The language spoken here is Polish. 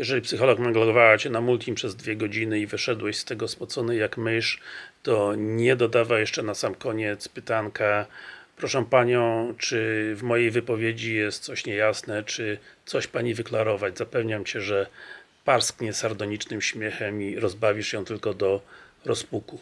Jeżeli psycholog naglowała Cię na multim przez dwie godziny i wyszedłeś z tego spocony jak mysz, to nie dodawa jeszcze na sam koniec pytanka Proszę Panią, czy w mojej wypowiedzi jest coś niejasne, czy coś Pani wyklarować? Zapewniam Cię, że parsknie sardonicznym śmiechem i rozbawisz ją tylko do rozpuku.